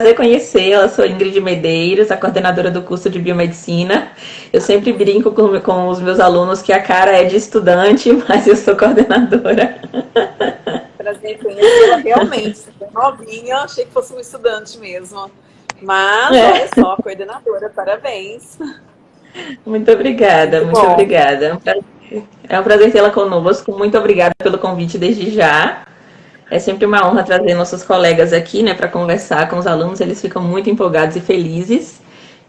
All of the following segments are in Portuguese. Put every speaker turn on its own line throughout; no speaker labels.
prazer conhecê-la. Sou Ingrid Medeiros, a coordenadora do curso de Biomedicina. Eu sempre brinco com, com os meus alunos que a cara é de estudante, mas eu sou coordenadora.
Prazer conhecê-la realmente. É novinha, achei que fosse um estudante mesmo. Mas, é. olha só, coordenadora, parabéns.
Muito obrigada, muito, muito obrigada. É um prazer tê-la conosco. Muito obrigada pelo convite desde já. É sempre uma honra trazer nossos colegas aqui, né, para conversar com os alunos. Eles ficam muito empolgados e felizes.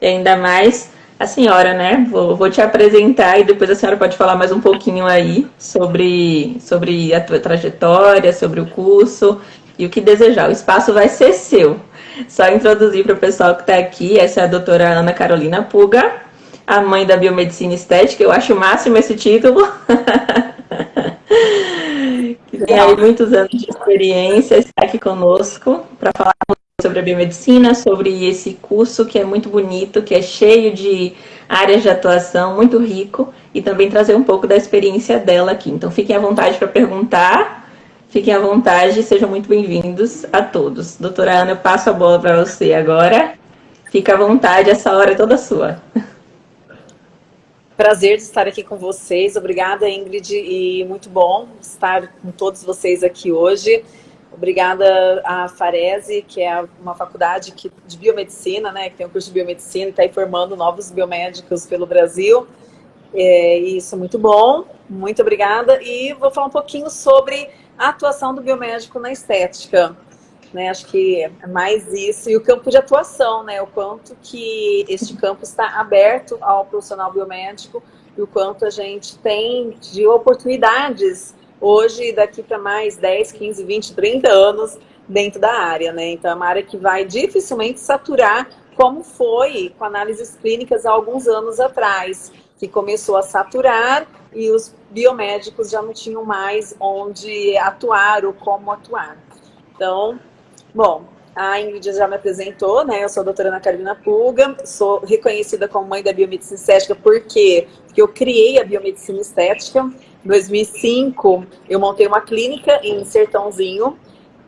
E ainda mais a senhora, né? Vou, vou te apresentar e depois a senhora pode falar mais um pouquinho aí sobre, sobre a tua trajetória, sobre o curso e o que desejar. O espaço vai ser seu. Só introduzir para o pessoal que está aqui. Essa é a doutora Ana Carolina Puga, a mãe da biomedicina estética. Eu acho o máximo esse título. tem aí muitos anos de experiência, está aqui conosco para falar sobre a biomedicina, sobre esse curso que é muito bonito, que é cheio de áreas de atuação, muito rico, e também trazer um pouco da experiência dela aqui. Então fiquem à vontade para perguntar, fiquem à vontade, sejam muito bem-vindos a todos. Doutora Ana, eu passo a bola para você agora. Fica à vontade, essa hora é toda sua.
Prazer de estar aqui com vocês. Obrigada, Ingrid, e muito bom estar com todos vocês aqui hoje. Obrigada à Farese, que é uma faculdade de biomedicina, né, que tem um curso de biomedicina e está aí formando novos biomédicos pelo Brasil. É, isso é muito bom, muito obrigada. E vou falar um pouquinho sobre a atuação do biomédico na estética né? Acho que é mais isso. E o campo de atuação, né? O quanto que este campo está aberto ao profissional biomédico e o quanto a gente tem de oportunidades hoje e daqui para mais 10, 15, 20, 30 anos dentro da área, né? Então é uma área que vai dificilmente saturar como foi com análises clínicas há alguns anos atrás, que começou a saturar e os biomédicos já não tinham mais onde atuar ou como atuar. Então, Bom, a Ingrid já me apresentou, né? Eu sou a doutora Ana Carolina Pulga, sou reconhecida como mãe da biomedicina estética porque, porque eu criei a biomedicina estética. Em 2005, eu montei uma clínica em Sertãozinho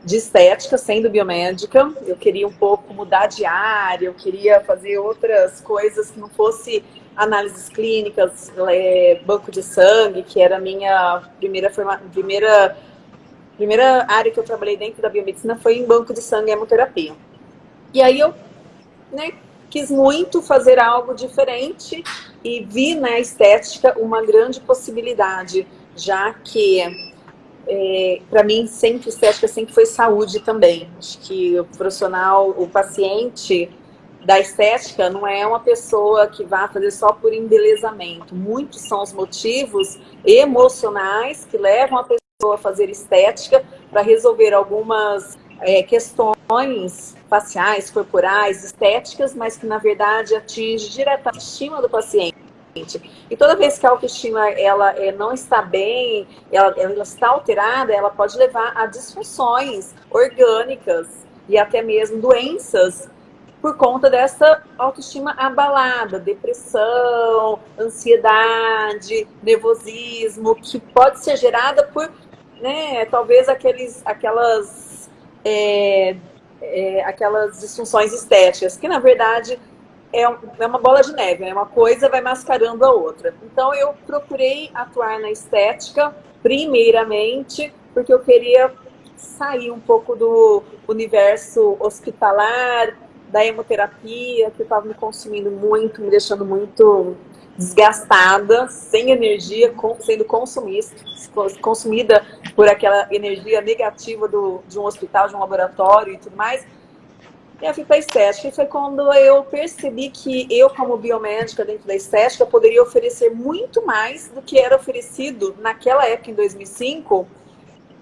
de estética, sendo biomédica. Eu queria um pouco mudar de área, eu queria fazer outras coisas que não fosse análises clínicas, é, banco de sangue, que era a minha primeira, forma, primeira primeira área que eu trabalhei dentro da biomedicina foi em banco de sangue e hemoterapia. E aí eu né, quis muito fazer algo diferente e vi na estética uma grande possibilidade, já que é, para mim sempre estética sempre foi saúde também. Acho que o profissional, o paciente da estética não é uma pessoa que vai fazer só por embelezamento. Muitos são os motivos emocionais que levam a pessoa a fazer estética para resolver algumas é, questões faciais, corporais, estéticas, mas que na verdade atinge diretamente a estima do paciente. E toda vez que a autoestima ela é, não está bem, ela, ela está alterada, ela pode levar a disfunções orgânicas e até mesmo doenças por conta dessa autoestima abalada, depressão, ansiedade, nervosismo, que pode ser gerada por né, talvez aqueles, aquelas, é, é, aquelas disfunções estéticas, que na verdade é, é uma bola de neve, né? uma coisa vai mascarando a outra. Então eu procurei atuar na estética, primeiramente, porque eu queria sair um pouco do universo hospitalar, da hemoterapia, que estava me consumindo muito, me deixando muito desgastada, sem energia, sendo consumida por aquela energia negativa do, de um hospital, de um laboratório e tudo mais. E eu fui para a estética. E foi quando eu percebi que eu, como biomédica dentro da estética, poderia oferecer muito mais do que era oferecido naquela época, em 2005,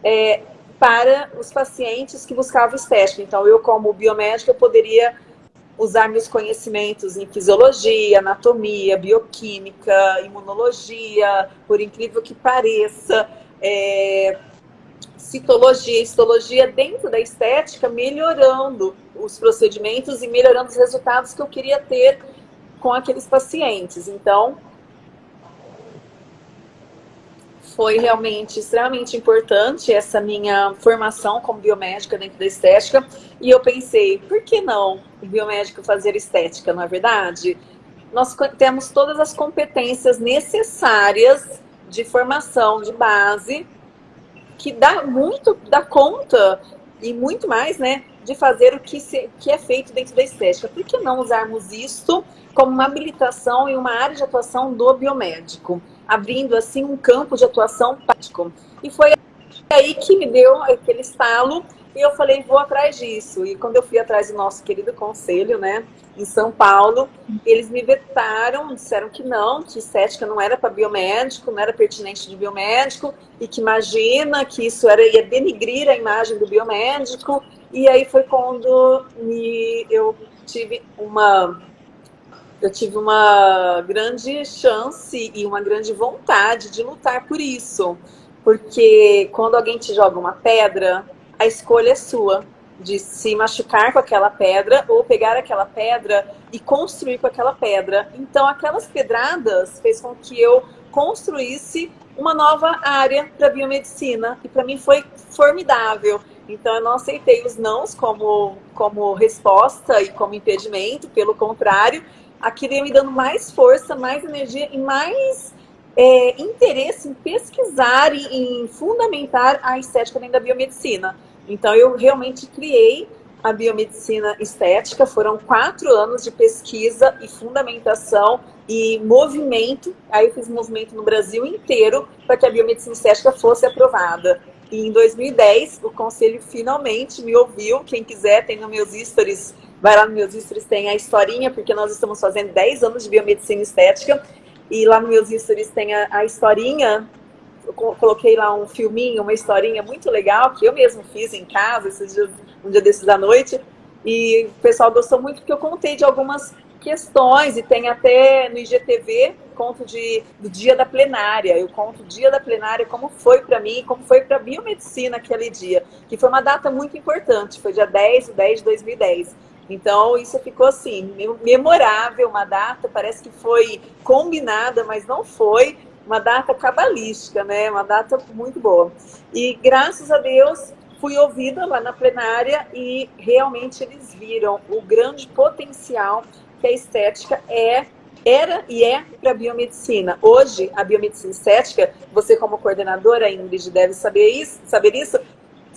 é, para os pacientes que buscavam estética. Então, eu, como biomédica, poderia usar meus conhecimentos em fisiologia, anatomia, bioquímica, imunologia, por incrível que pareça, é, citologia, histologia dentro da estética, melhorando os procedimentos e melhorando os resultados que eu queria ter com aqueles pacientes. Então, foi realmente extremamente importante essa minha formação como biomédica dentro da estética. E eu pensei, por que não o biomédico fazer estética, não é verdade? Nós temos todas as competências necessárias de formação, de base, que dá muito, dá conta e muito mais, né, de fazer o que, se, que é feito dentro da estética. Por que não usarmos isso como uma habilitação e uma área de atuação do biomédico? abrindo assim um campo de atuação prático. E foi aí que me deu aquele estalo e eu falei, vou atrás disso. E quando eu fui atrás do nosso querido conselho, né, em São Paulo, eles me vetaram, disseram que não, que estética não era para biomédico, não era pertinente de biomédico, e que imagina que isso era, ia denigrir a imagem do biomédico. E aí foi quando me, eu tive uma eu tive uma grande chance e uma grande vontade de lutar por isso. Porque quando alguém te joga uma pedra, a escolha é sua de se machucar com aquela pedra ou pegar aquela pedra e construir com aquela pedra. Então, aquelas pedradas fez com que eu construísse uma nova área para biomedicina e para mim foi formidável. Então, eu não aceitei os nãos como, como resposta e como impedimento, pelo contrário, aquilo ia me dando mais força, mais energia e mais é, interesse em pesquisar e em fundamentar a estética dentro da biomedicina. Então, eu realmente criei a biomedicina estética. Foram quatro anos de pesquisa e fundamentação e movimento. Aí eu fiz movimento no Brasil inteiro para que a biomedicina estética fosse aprovada. E em 2010, o conselho finalmente me ouviu. Quem quiser, tem nos meus stories Vai lá no meus stories, tem a historinha, porque nós estamos fazendo 10 anos de biomedicina estética. E lá no meus stories tem a, a historinha. Eu coloquei lá um filminho, uma historinha muito legal, que eu mesmo fiz em casa, esses dias, um dia desses da noite. E o pessoal gostou muito, porque eu contei de algumas questões, e tem até no IGTV, conto de, do dia da plenária. Eu conto o dia da plenária, como foi para mim, como foi para a biomedicina aquele dia, que foi uma data muito importante, foi dia 10 de 10 de 2010. Então, isso ficou assim, memorável, uma data, parece que foi combinada, mas não foi, uma data cabalística, né? Uma data muito boa. E graças a Deus, fui ouvida lá na plenária e realmente eles viram o grande potencial que a estética é era e é para a biomedicina. Hoje, a biomedicina estética, você como coordenadora, Ingrid, deve saber isso, saber isso,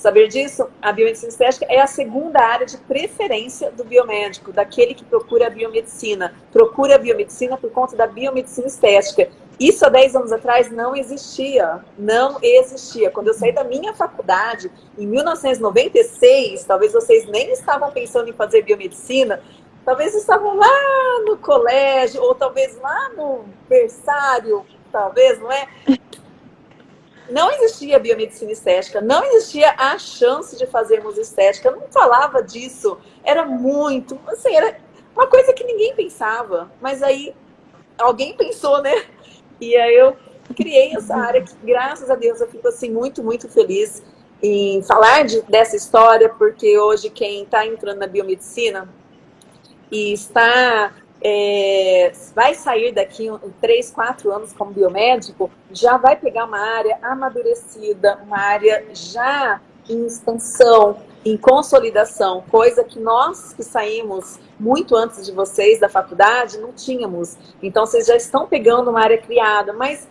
Saber disso, a biomedicina estética é a segunda área de preferência do biomédico, daquele que procura a biomedicina. Procura a biomedicina por conta da biomedicina estética. Isso há 10 anos atrás não existia, não existia. Quando eu saí da minha faculdade, em 1996, talvez vocês nem estavam pensando em fazer biomedicina, talvez estavam lá no colégio, ou talvez lá no berçário, talvez, não é? não existia biomedicina estética, não existia a chance de fazermos estética, não falava disso, era muito, assim, era uma coisa que ninguém pensava, mas aí alguém pensou, né? E aí eu criei essa área que, graças a Deus, eu fico assim muito, muito feliz em falar de, dessa história, porque hoje quem está entrando na biomedicina e está é, vai sair daqui em 3, 4 anos como biomédico, já vai pegar uma área amadurecida, uma área já em expansão, em consolidação, coisa que nós que saímos muito antes de vocês da faculdade não tínhamos. Então vocês já estão pegando uma área criada, mas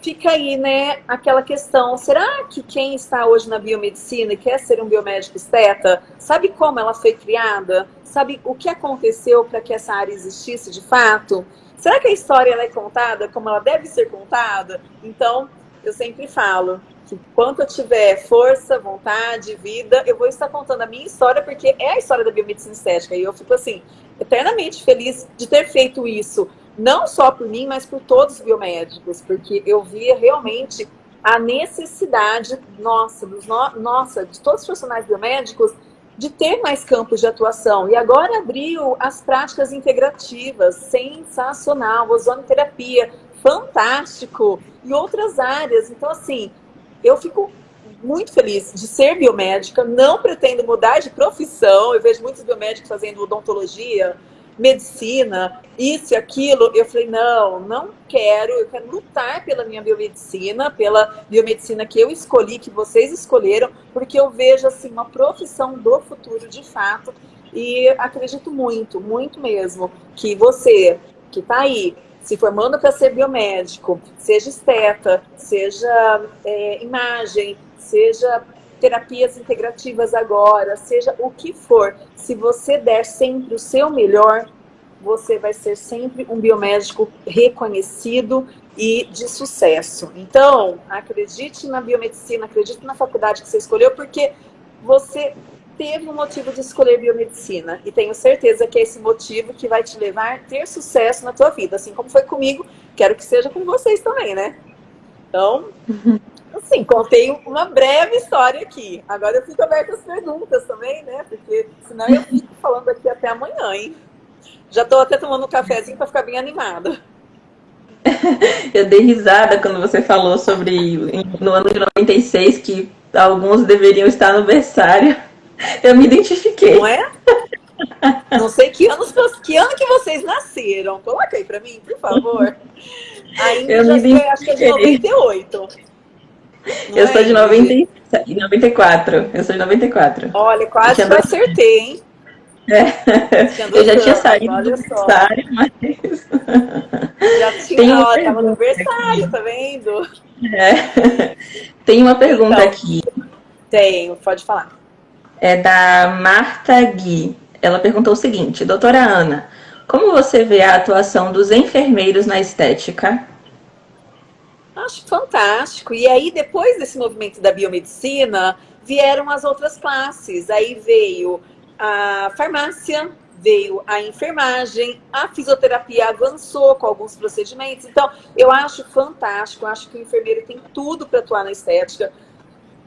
fica aí, né, aquela questão, será que quem está hoje na biomedicina e quer ser um biomédico esteta, sabe como ela foi criada? Sabe o que aconteceu para que essa área existisse de fato? Será que a história é contada como ela deve ser contada? Então, eu sempre falo que quanto eu tiver força, vontade, vida, eu vou estar contando a minha história, porque é a história da biomedicina estética. E eu fico assim, eternamente feliz de ter feito isso não só por mim, mas por todos os biomédicos, porque eu via realmente a necessidade nossa, dos no, nossa, de todos os profissionais biomédicos de ter mais campos de atuação. E agora abriu as práticas integrativas, sensacional, ozonoterapia, fantástico, e outras áreas. Então, assim, eu fico muito feliz de ser biomédica, não pretendo mudar de profissão, eu vejo muitos biomédicos fazendo odontologia, medicina, isso e aquilo. Eu falei, não, não quero, eu quero lutar pela minha biomedicina, pela biomedicina que eu escolhi, que vocês escolheram, porque eu vejo assim uma profissão do futuro de fato. E acredito muito, muito mesmo, que você que está aí se formando para ser biomédico, seja esteta, seja é, imagem, seja terapias integrativas agora, seja o que for, se você der sempre o seu melhor, você vai ser sempre um biomédico reconhecido e de sucesso. Então, acredite na biomedicina, acredite na faculdade que você escolheu, porque você teve um motivo de escolher biomedicina. E tenho certeza que é esse motivo que vai te levar a ter sucesso na tua vida. Assim como foi comigo, quero que seja com vocês também, né? Então, assim, contei uma breve história aqui. Agora eu fico aberta às perguntas também, né? Porque senão eu fico falando aqui até amanhã, hein? Já estou até tomando um cafezinho para ficar bem animada.
Eu dei risada quando você falou sobre no ano de 96 que alguns deveriam estar no berçário. Eu me identifiquei.
Não é? Não sei que, anos, que ano que vocês nasceram. Coloca aí pra mim, por favor. Ainda eu já sei, acho que é de 98.
Não eu é sou de 90, 94. Eu sou de 94.
Olha, quase eu acertei, hein?
É. Eu já tinha saído do aniversário, mas.
Já tinha, ó, tava no aniversário, tá vendo?
É. Tem uma pergunta então, aqui.
Tenho, pode falar
é da Marta Gui. Ela perguntou o seguinte, doutora Ana, como você vê a atuação dos enfermeiros na estética?
Acho fantástico. E aí, depois desse movimento da biomedicina, vieram as outras classes. Aí veio a farmácia, veio a enfermagem, a fisioterapia avançou com alguns procedimentos. Então, eu acho fantástico, acho que o enfermeiro tem tudo para atuar na estética.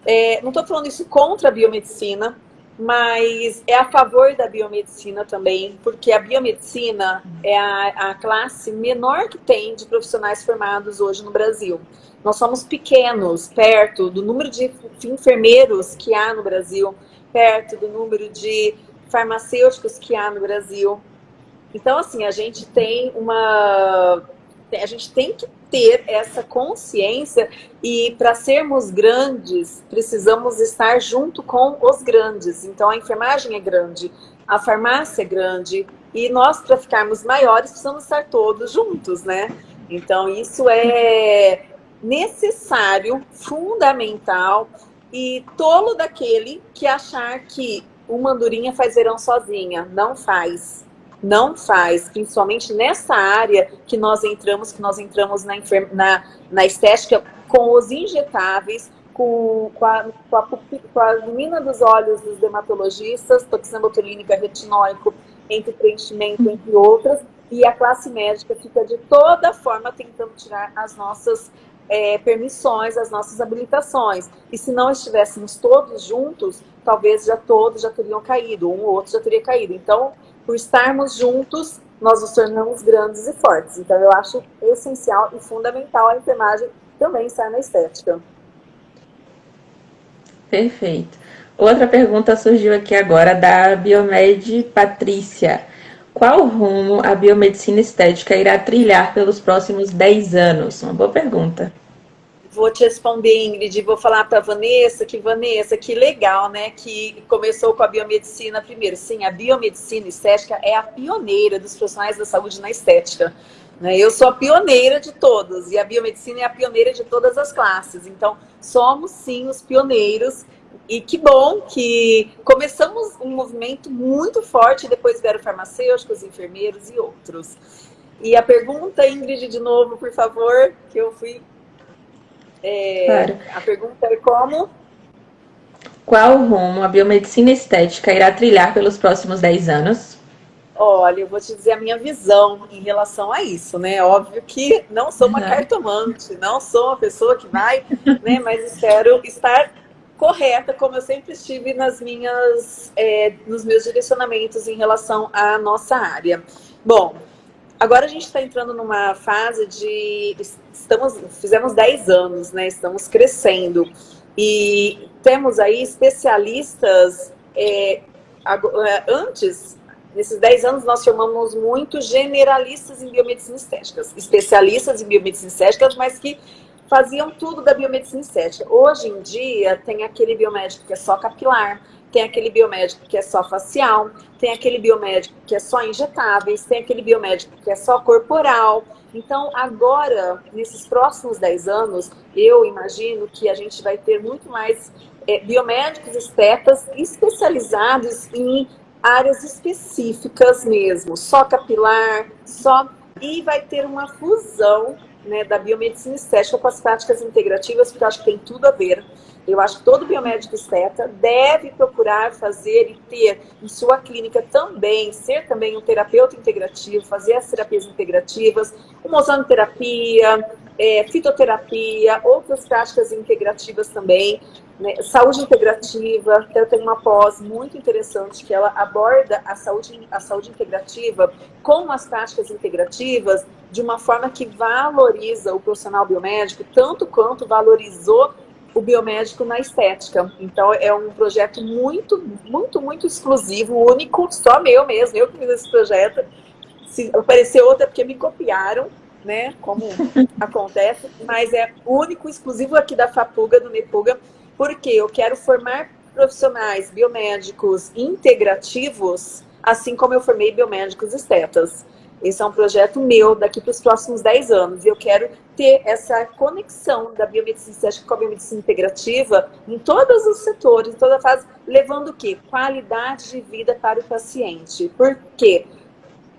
É, não estou falando isso contra a biomedicina, mas é a favor da biomedicina também, porque a biomedicina é a, a, classe menor que tem de profissionais formados hoje no Brasil. Nós somos pequenos, perto do número de enfermeiros que há no Brasil, perto do número de farmacêuticos que há no Brasil. Então, assim, a gente tem uma a gente tem que ter essa consciência e para sermos grandes, precisamos estar junto com os grandes. Então a enfermagem é grande, a farmácia é grande e nós para ficarmos maiores precisamos estar todos juntos, né? Então isso é necessário, fundamental e tolo daquele que achar que uma andorinha faz verão sozinha. Não faz não faz, principalmente nessa área que nós entramos, que nós entramos na, na, na estética com os injetáveis, com, com, a, com, a, com a dos olhos dos dermatologistas, toxina botulínica, retinóico, entre preenchimento, entre outras, e a classe médica fica de toda forma tentando tirar as nossas é, permissões, as nossas habilitações. E se não estivéssemos todos juntos, talvez já todos já teriam caído, um ou outro já teria caído. Então, por estarmos juntos, nós nos tornamos grandes e fortes. Então, eu acho essencial e fundamental a enfermagem também estar na estética.
Perfeito. Outra pergunta surgiu aqui agora da Biomed Patrícia. Qual rumo a biomedicina estética irá trilhar pelos próximos 10 anos? Uma boa pergunta.
Vou te responder, Ingrid, vou falar para Vanessa que, Vanessa, que legal, né, que começou com a biomedicina primeiro. Sim, a biomedicina estética é a pioneira dos profissionais da saúde na estética. Né? Eu sou a pioneira de todos, e a biomedicina é a pioneira de todas as classes. Então, somos sim os pioneiros, e que bom que começamos um movimento muito forte, depois vieram farmacêuticos, enfermeiros e outros. E a pergunta, Ingrid, de novo, por favor, que eu fui é, claro. A pergunta é como?
Qual rumo a biomedicina estética irá trilhar pelos próximos 10 anos?
Olha, eu vou te dizer a minha visão em relação a isso, né? Óbvio que não sou uma uhum. cartomante, não sou uma pessoa que vai, né? Mas espero estar correta, como eu sempre estive nas minhas, é, nos meus direcionamentos em relação à nossa área. Bom, Agora a gente está entrando numa fase de... Estamos, fizemos 10 anos, né? Estamos crescendo. E temos aí especialistas... É, é, antes, Nesses 10 anos, nós formamos muito generalistas em biomedicina estética, especialistas em biomedicina estética, mas que faziam tudo da biomedicina estética. Hoje em dia, tem aquele biomédico que é só capilar, tem aquele biomédico que é só facial, tem aquele biomédico que é só injetáveis, tem aquele biomédico que é só corporal. Então, agora, nesses próximos 10 anos, eu imagino que a gente vai ter muito mais é, biomédicos estetas especializados em áreas específicas mesmo, só capilar, só... E vai ter uma fusão né, da biomedicina estética com as práticas integrativas, porque eu acho que tem tudo a ver. Eu acho que todo biomédico esteta deve procurar fazer e ter em sua clínica também, ser também um terapeuta integrativo, fazer as terapias integrativas, uma ozonoterapia, é, fitoterapia, outras práticas integrativas também, né? saúde integrativa, eu tenho uma pós muito interessante que ela aborda a saúde, a saúde integrativa com as práticas integrativas de uma forma que valoriza o profissional biomédico tanto quanto valorizou o biomédico na estética. Então é um projeto muito, muito, muito exclusivo, único, só meu mesmo, eu que fiz esse projeto. Se aparecer outra é porque me copiaram, né, como acontece, mas é único, exclusivo aqui da FAPUGA, do NEPUGA, porque eu quero formar profissionais biomédicos integrativos, assim como eu formei biomédicos estetas. Esse é um projeto meu daqui para os próximos 10 anos. E eu quero ter essa conexão da biomedicina estética com a biomedicina integrativa em todos os setores, em toda a fase, levando o quê? Qualidade de vida para o paciente. Por quê?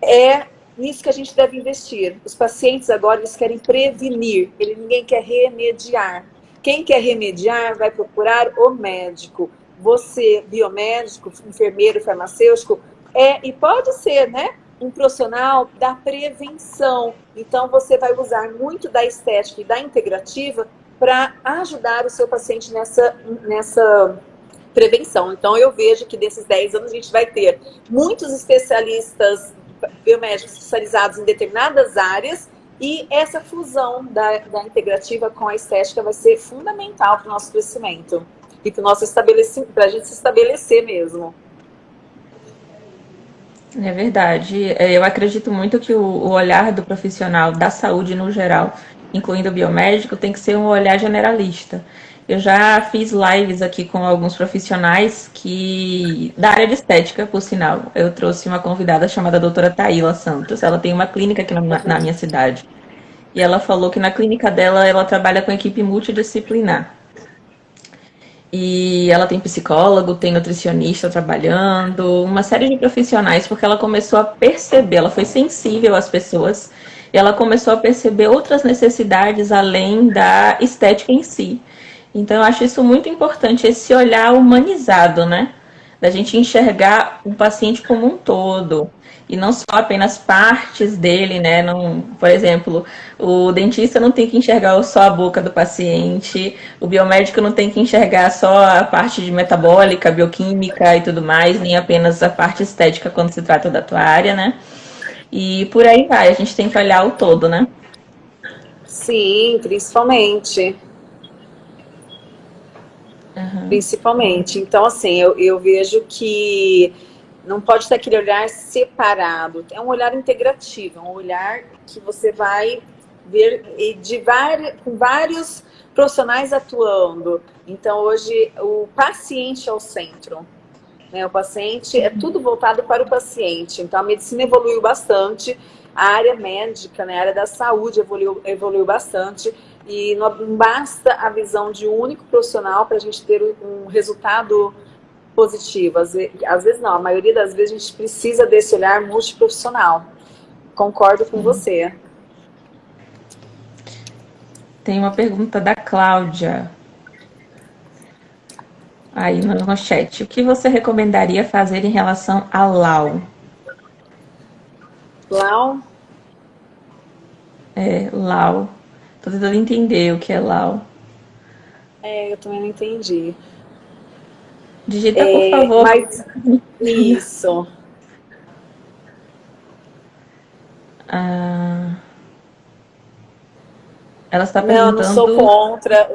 É nisso que a gente deve investir. Os pacientes agora, eles querem prevenir, ele, ninguém quer remediar. Quem quer remediar vai procurar o médico. Você, biomédico, enfermeiro, farmacêutico, é, e pode ser, né? Um profissional da prevenção. Então, você vai usar muito da estética e da integrativa para ajudar o seu paciente nessa, nessa prevenção. Então, eu vejo que desses 10 anos a gente vai ter muitos especialistas biomédicos especializados em determinadas áreas e essa fusão da, da integrativa com a estética vai ser fundamental para o nosso crescimento e para a gente se estabelecer mesmo.
É verdade. É, eu acredito muito que o olhar do profissional da saúde no geral, incluindo o biomédico, tem que ser um olhar generalista. Eu já fiz lives aqui com alguns profissionais que da área de estética, por sinal. Eu trouxe uma convidada chamada doutora Taíla Santos. Ela tem uma clínica aqui na, na minha cidade. E ela falou que na clínica dela ela trabalha com equipe multidisciplinar. E ela tem psicólogo, tem nutricionista trabalhando, uma série de profissionais, porque ela começou a perceber, ela foi sensível às pessoas, e ela começou a perceber outras necessidades além da estética em si. Então, eu acho isso muito importante, esse olhar humanizado, né? Da gente enxergar o paciente como um todo e não só apenas partes dele, né? Não, por exemplo, o dentista não tem que enxergar só a boca do paciente, o biomédico não tem que enxergar só a parte de metabólica, bioquímica e tudo mais, nem apenas a parte estética quando se trata da tua área, né? E por aí vai, a gente tem que olhar o todo, né?
Sim, principalmente. Uhum. Principalmente. Então, assim, eu, eu vejo que não pode ter aquele olhar separado. É um olhar integrativo, é um olhar que você vai ver de vários, com vários profissionais atuando. Então, hoje, o paciente é o centro. Né? O paciente, é tudo voltado para o paciente. Então, a medicina evoluiu bastante, a área médica, né? a área da saúde evoluiu, evoluiu bastante. E não basta a visão de um único profissional para a gente ter um resultado positivo. Às vezes, às vezes não, a maioria das vezes a gente precisa desse olhar multiprofissional. Concordo com você.
Tem uma pergunta da Cláudia. Aí no, no chat. O que você recomendaria fazer em relação a LAU?
LAU?
É, LAU. Tô tentando entender o que é LAU.
É, eu também não entendi.
Digita, por é, favor. Mas,
isso.
Ah, Ela está perguntando...
Não, não sou contra.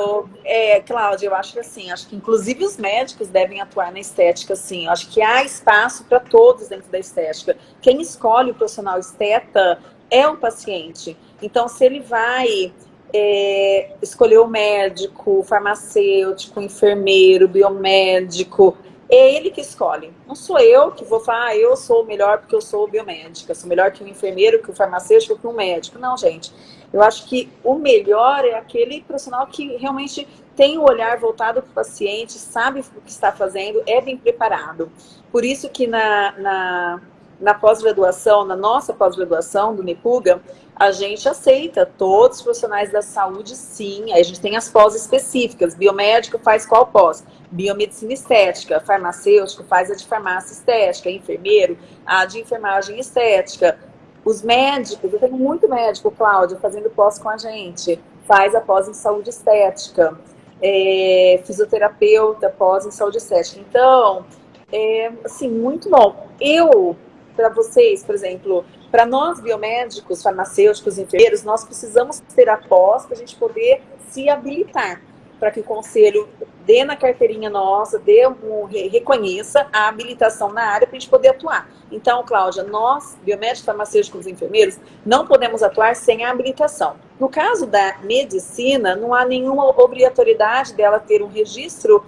É, Cláudia, eu acho que assim, acho que inclusive os médicos devem atuar na estética, sim. Eu acho que há espaço para todos dentro da estética. Quem escolhe o profissional esteta é o paciente. Então, se ele vai é, escolher o médico, farmacêutico, enfermeiro, biomédico, é ele que escolhe. Não sou eu que vou falar, ah, eu sou melhor porque eu sou biomédica, sou melhor que o enfermeiro, que o farmacêutico, que o médico. Não, gente. Eu acho que o melhor é aquele profissional que realmente tem o olhar voltado para o paciente, sabe o que está fazendo, é bem preparado. Por isso que na, na, na pós-graduação, na nossa pós-graduação do NEPUGA, a gente aceita todos os profissionais da saúde, sim. A gente tem as pós específicas. Biomédico faz qual pós? Biomedicina estética. Farmacêutico faz a de farmácia estética. Enfermeiro, a de enfermagem estética os médicos, eu tenho muito médico, Cláudio, fazendo pós com a gente. Faz a pós em saúde estética. É, fisioterapeuta, pós em saúde estética. Então, é, assim, muito bom. Eu, para vocês, por exemplo, para nós biomédicos, farmacêuticos, enfermeiros, nós precisamos ter a pós para a gente poder se habilitar para que o conselho dê na carteirinha nossa, dê um, reconheça a habilitação na área para a gente poder atuar. Então, Cláudia, nós, biomédicos, farmacêuticos e enfermeiros, não podemos atuar sem a habilitação. No caso da medicina, não há nenhuma obrigatoriedade dela ter um registro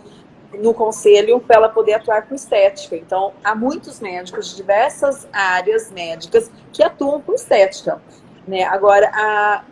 no conselho para ela poder atuar com estética. Então, há muitos médicos de diversas áreas médicas que atuam com estética. Né? Agora, a,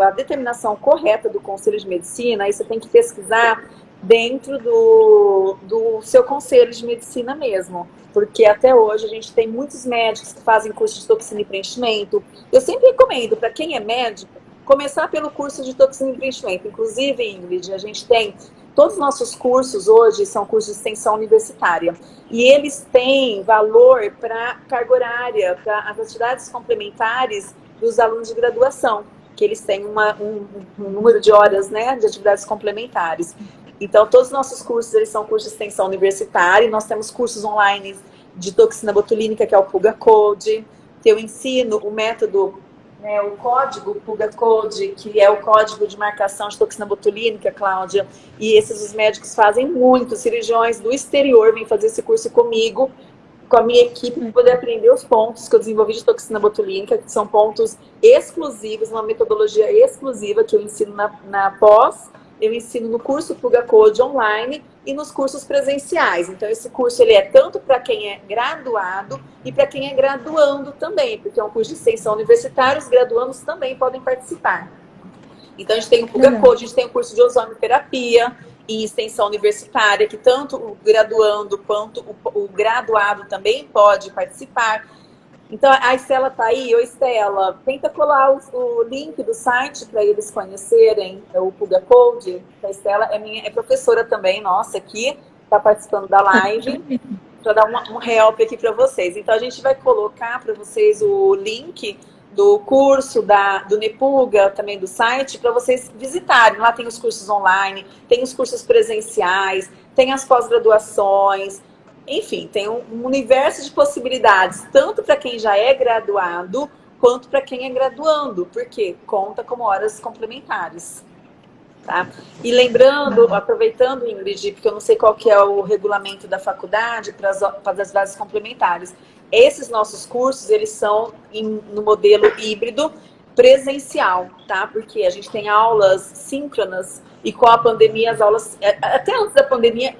a determinação correta do Conselho de Medicina, aí você tem que pesquisar dentro do, do seu conselho de medicina mesmo. Porque até hoje a gente tem muitos médicos que fazem curso de toxina e preenchimento. Eu sempre recomendo, para quem é médico, começar pelo curso de toxina e preenchimento. Inclusive, Ingrid, a gente tem todos os nossos cursos hoje são cursos de extensão universitária. E eles têm valor para carga horária, para as atividades complementares dos alunos de graduação, que eles têm uma, um, um, número de horas né, de atividades complementares. Então, todos os nossos cursos eles são cursos de extensão universitária, nós temos cursos online de toxina botulínica, que é o Puga Code, que eu ensino o método, né, o código Puga Code, que é o código de marcação de toxina botulínica, Cláudia, e esses os médicos fazem muito, cirurgiões do exterior vêm fazer esse curso comigo, com a minha equipe para poder aprender os pontos que eu desenvolvi de toxina botulínica, que são pontos exclusivos, uma metodologia exclusiva que eu ensino na, na pós, eu ensino no curso Pluga Code online e nos cursos presenciais. Então, esse curso ele é tanto para quem é graduado e para quem é graduando também, porque é um curso de extensão universitária, os graduandos também podem participar. Então, a gente tem o Code, a gente tem o curso de ozonioterapia, em extensão universitária, que tanto o graduando quanto o, o graduado também pode participar. Então, a Estela está aí. Oi, Estela. Tenta colar o, o link do site para eles conhecerem o Puga Code. A Estela é, minha, é professora também, nossa, aqui, está participando da live, para dar um, um help aqui para vocês. Então, a gente vai colocar para vocês o link do curso, da, do Nepuga, também do site, para vocês visitarem. Lá tem os cursos online, tem os cursos presenciais, tem as pós-graduações, enfim, tem um universo de possibilidades, tanto para quem já é graduado, quanto para quem é graduando, porque conta como horas complementares. Tá? E lembrando, aproveitando, Ingrid, porque eu não sei qual que é o regulamento da faculdade para as, para as bases complementares, esses nossos cursos, eles são em, no modelo híbrido presencial, tá? Porque a gente tem aulas síncronas e com a pandemia as aulas, é, até antes da pandemia,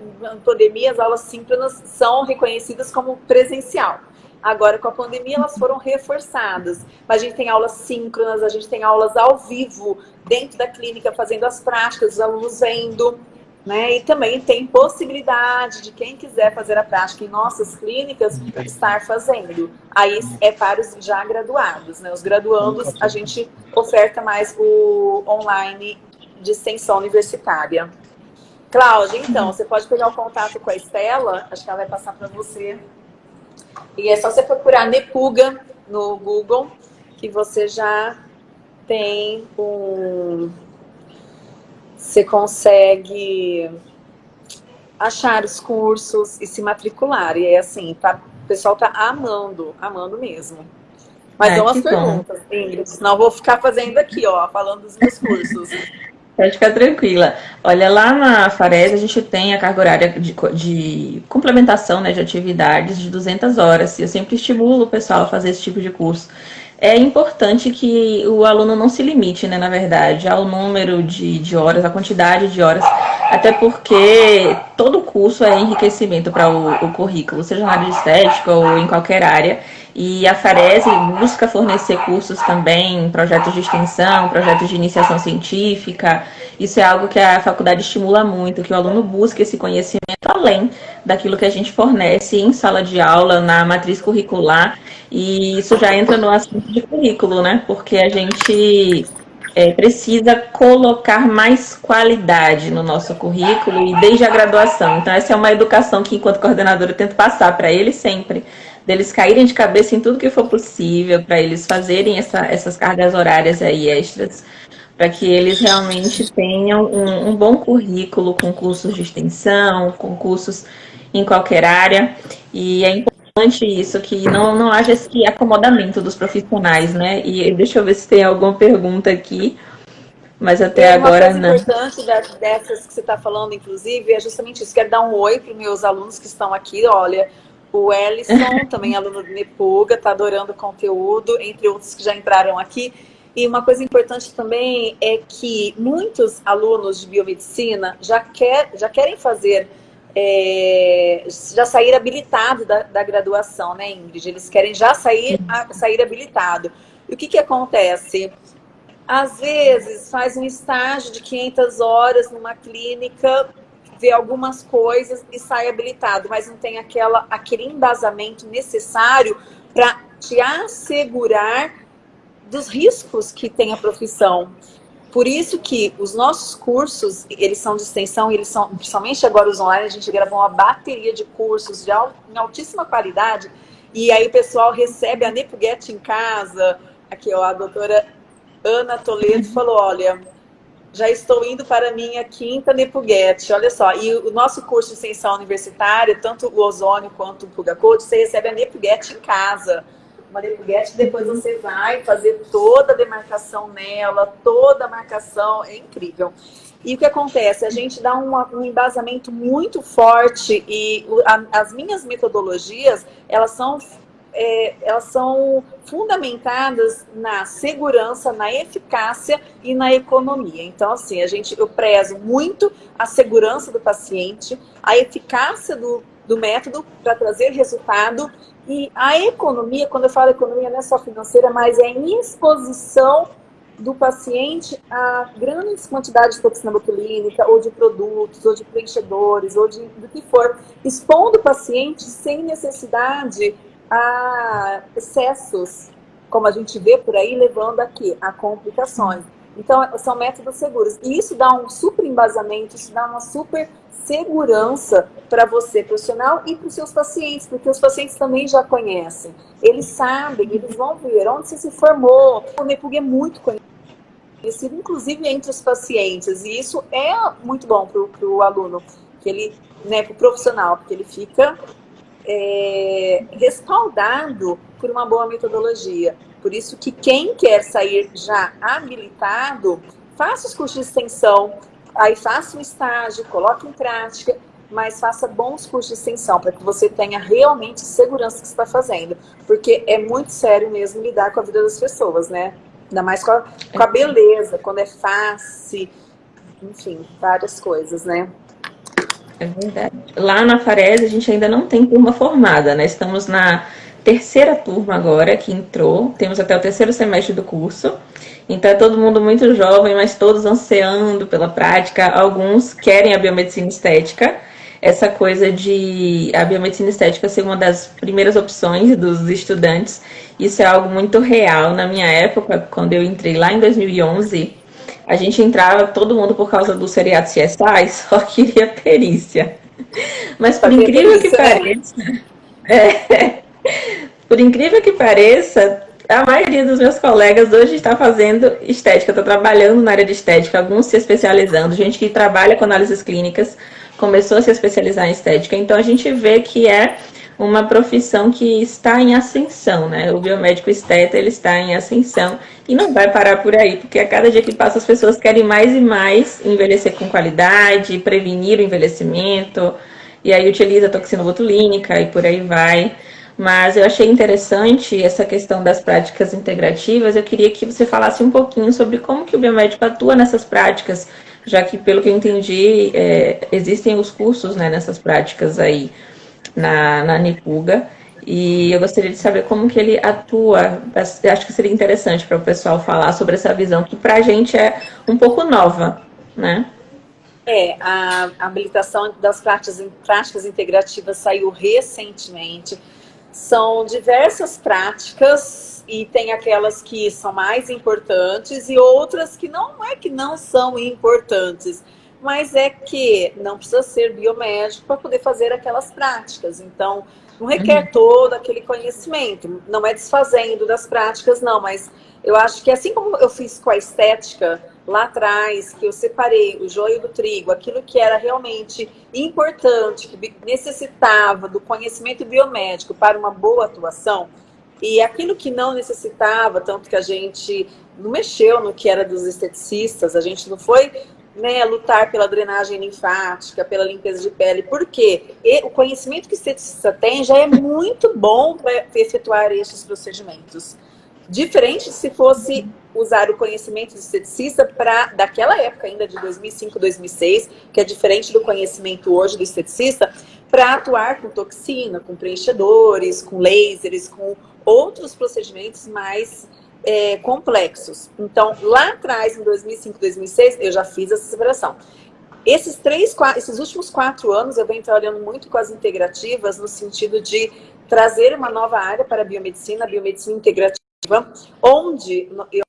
pandemia as aulas síncronas são reconhecidas como presencial. Agora, com a pandemia, elas foram reforçadas. Mas a gente tem aulas síncronas, a gente tem aulas ao vivo, dentro da clínica, fazendo as práticas, os alunos vendo. Né? E também tem possibilidade de quem quiser fazer a prática em nossas clínicas estar fazendo. Aí é para os já graduados. Né? Os graduandos, a gente oferta mais o online de extensão universitária. Cláudia, então, você pode pegar o contato com a Estela, acho que ela vai passar para você. E é só você procurar Nepuga no Google, que você já tem um você consegue achar os cursos e se matricular. E é assim, tá, o pessoal tá amando, amando mesmo. Mas é, umas perguntas. Ingrid, senão vou ficar fazendo aqui, ó, falando dos meus cursos.
Pode ficar tranquila. Olha, lá na Fares a gente tem a carga horária de, de, complementação né, de atividades de 200 horas. Eu sempre estimulo o pessoal a fazer esse tipo de curso. É importante que o aluno não se limite, né, na verdade, ao número de, de horas, a quantidade de horas, até porque todo curso é enriquecimento para o, o currículo, seja na área de estética ou em qualquer área. E a Farese busca fornecer cursos também, projetos de extensão, projetos de iniciação científica. Isso é algo que a faculdade estimula muito, que o aluno busque esse conhecimento além daquilo que a gente fornece em sala de aula, na matriz curricular. E isso já entra no assunto de currículo, né? Porque a gente é, precisa colocar mais qualidade no nosso currículo e desde a graduação. Então, essa é uma educação que, enquanto coordenadora, eu tento passar para eles sempre deles caírem de cabeça em tudo que for possível, para eles fazerem essa, essas cargas horárias aí extras, para que eles realmente tenham um, um, bom currículo com cursos de extensão, com cursos em qualquer área. E é importante isso, que não, não haja esse acomodamento dos profissionais, né? E deixa eu ver se tem alguma pergunta aqui. Mas até agora não.
Uma coisa importante dessas que você está falando, inclusive, é justamente isso. Quero dar um oi para os meus alunos que estão aqui. Olha, o Ellison, também aluno do Nepuga, está adorando o conteúdo, entre outros que já entraram aqui. E uma coisa importante também é que muitos alunos de biomedicina já, quer, já querem fazer, é, já sair habilitado da, da, graduação, né, Ingrid? Eles querem já sair, a, sair habilitado. E o que, que acontece? Às vezes faz um estágio de 500 horas numa clínica vê algumas coisas e sai habilitado, mas não tem aquela, aquele embasamento necessário para te assegurar dos riscos que tem a profissão. Por isso que os nossos cursos, eles são de extensão, eles são, principalmente agora os online, a gente gravou uma bateria de cursos de em altíssima qualidade, e aí o pessoal recebe a Nepuget em casa, aqui ó, a doutora Ana Toledo falou, olha, já estou indo para a minha quinta Nepuguete. Olha só, e o nosso curso de extensão universitária, tanto o ozônio quanto o Puga Code, você recebe a Nepuguete em casa. Uma Nepuguete, depois você vai fazer toda a demarcação nela, toda a marcação, é incrível. E o que acontece? A gente dá uma, um embasamento muito forte e a, as minhas metodologias, elas são é, elas são fundamentadas na segurança, na eficácia e na economia. Então, assim, a gente, eu prezo muito a segurança do paciente, a eficácia do, do método para trazer resultado e a economia, quando eu falo economia, não é só financeira, mas é em exposição do paciente a grandes quantidades de toxina botulínica, ou de produtos, ou de preenchedores, ou de, do que for, expondo o paciente sem necessidade a excessos, como a gente vê por aí, levando aqui a complicações. Então, são métodos seguros. E isso dá um super embasamento, isso dá uma super segurança para você, profissional, e para os seus pacientes, porque os pacientes também já conhecem. Eles sabem, eles vão ver onde você se formou. O NEPUG é muito conhecido, inclusive entre os pacientes. E isso é muito bom para o aluno, ele, né, para o profissional, porque ele fica é, respaldado por uma boa metodologia. Por isso que quem quer sair já habilitado, faça os cursos de extensão, aí faça um estágio, coloque em prática, mas faça bons cursos de extensão para que você tenha realmente segurança que está fazendo. Porque é muito sério mesmo lidar com a vida das pessoas, né? Ainda mais com a, com a beleza, quando é fácil, enfim, várias coisas, né?
É verdade. Lá na Farese a gente ainda não tem turma formada, né? Estamos na terceira turma agora que entrou, temos até o terceiro semestre do curso. Então é todo mundo muito jovem, mas todos ansiando pela prática. Alguns querem a biomedicina estética. Essa coisa de a biomedicina estética ser uma das primeiras opções dos estudantes, isso é algo muito real. Na minha época, quando eu entrei lá em 2011, a gente entrava todo mundo por causa do seriado CSI, só queria perícia. Mas por incrível que pareça, é, por incrível que pareça, a maioria dos meus colegas hoje está fazendo estética, está trabalhando na área de estética, alguns se especializando, gente que trabalha com análises clínicas começou a se especializar em estética. Então a gente vê que é uma profissão que está em ascensão, né? O biomédico esteta, ele está em ascensão e não vai parar por aí, porque a cada dia que passa as pessoas querem mais e mais envelhecer com qualidade, prevenir o envelhecimento, e aí utiliza toxina botulínica e por aí vai. Mas eu achei interessante essa questão das práticas integrativas. Eu queria que você falasse um pouquinho sobre como que o biomédico atua nessas práticas, já que, pelo que eu entendi, é, existem os cursos né, nessas práticas aí na, na Nipuga. E eu gostaria de saber como que ele atua. Acho que seria interessante para o pessoal falar sobre essa visão, que para a gente é um pouco nova, né?
É, a habilitação das práticas, práticas integrativas saiu recentemente são diversas práticas e tem aquelas que são mais importantes e outras que não é que não são importantes, mas é que não precisa ser biomédico para poder fazer aquelas práticas. Então, não requer uhum. todo aquele conhecimento, não é desfazendo das práticas, não, mas eu acho que assim como eu fiz com a estética, lá atrás, que eu separei o joio do trigo, aquilo que era realmente importante, que necessitava do conhecimento biomédico para uma boa atuação, e aquilo que não necessitava, tanto que a gente não mexeu no que era dos esteticistas, a gente não foi né, lutar pela drenagem linfática, pela limpeza de pele, porque o conhecimento que o esteticista tem já é muito bom para efetuar esses procedimentos. Diferente se fosse usar o conhecimento do esteticista para daquela época ainda de 2005, 2006, que é diferente do conhecimento hoje do esteticista, para atuar com toxina, com preenchedores, com lasers, com outros procedimentos mais é, complexos. Então, lá atrás, em 2005, 2006, eu já fiz essa separação. Esses três, quatro, esses últimos quatro anos, eu venho trabalhando muito com as integrativas, no sentido de trazer uma nova área para a biomedicina, a biomedicina integrativa, onde eu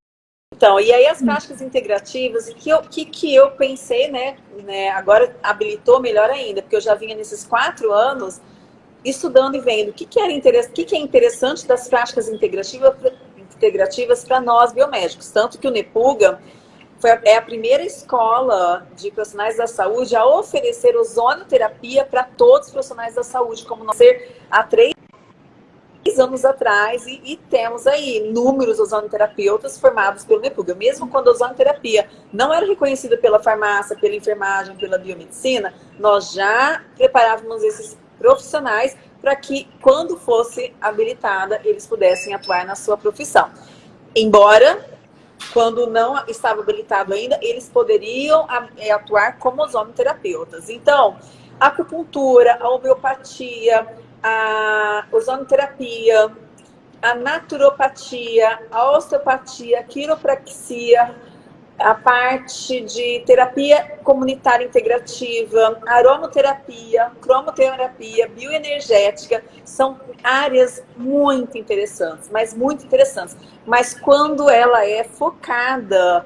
então, e aí as práticas integrativas, o que, eu, que, que eu pensei, né, né, agora habilitou melhor ainda, porque eu já vinha nesses quatro anos estudando e vendo o que, que, era o que, que é interessante das práticas integrativas integrativas para nós biomédicos. Tanto que o NEPUGA foi, é a primeira escola de profissionais da saúde a oferecer ozonioterapia para todos os profissionais da saúde, como nós ser há três anos atrás e, e, temos aí inúmeros ozonoterapeutas formados pelo NEPUGA. Mesmo quando a ozonoterapia não era reconhecida pela farmácia, pela enfermagem, pela biomedicina, nós já preparávamos esses profissionais para que, quando fosse habilitada, eles pudessem atuar na sua profissão. Embora, quando não estava habilitado ainda, eles poderiam é, atuar como ozonoterapeutas. Então, a acupuntura, a homeopatia, a ozonoterapia, a naturopatia, a osteopatia, a quiropraxia, a parte de terapia comunitária integrativa, aromoterapia, cromoterapia, bioenergética, são áreas muito interessantes, mas muito interessantes. Mas quando ela é focada